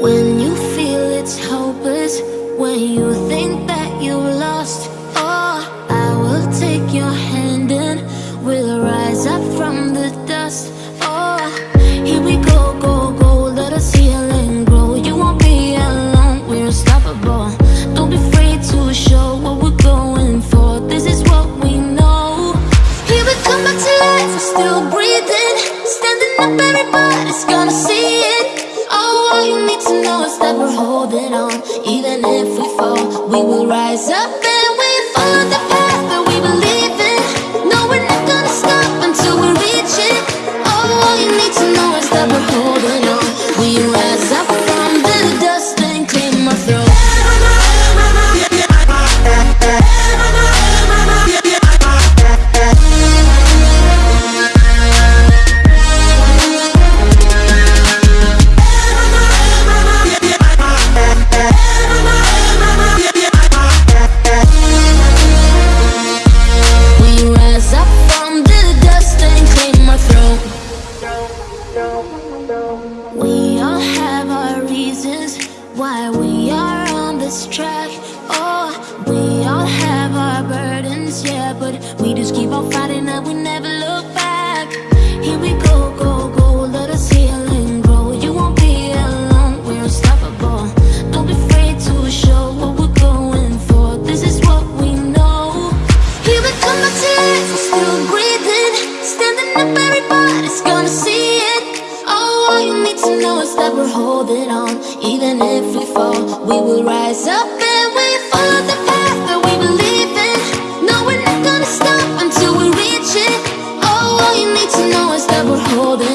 When you feel it's hopeless, when you think that you have lost, oh, I will take your hand and we'll rise up from the dust. Oh, here we go, go, go, let us heal and grow. You won't be alone, we're unstoppable. Don't be afraid to show what we're going for. This is what we know. Here we come back to life, still breathing, standing up, everybody's gonna see it. Is that we're holding on. Even if we fall, we will rise up and we follow the We all have our reasons why we are on this track. Oh, we all have our burdens, yeah, but we just keep on fighting know is that we're holding on. Even if we fall, we will rise up and we follow the path that we believe in. No, we're not gonna stop until we reach it. All you need to know is that we're holding.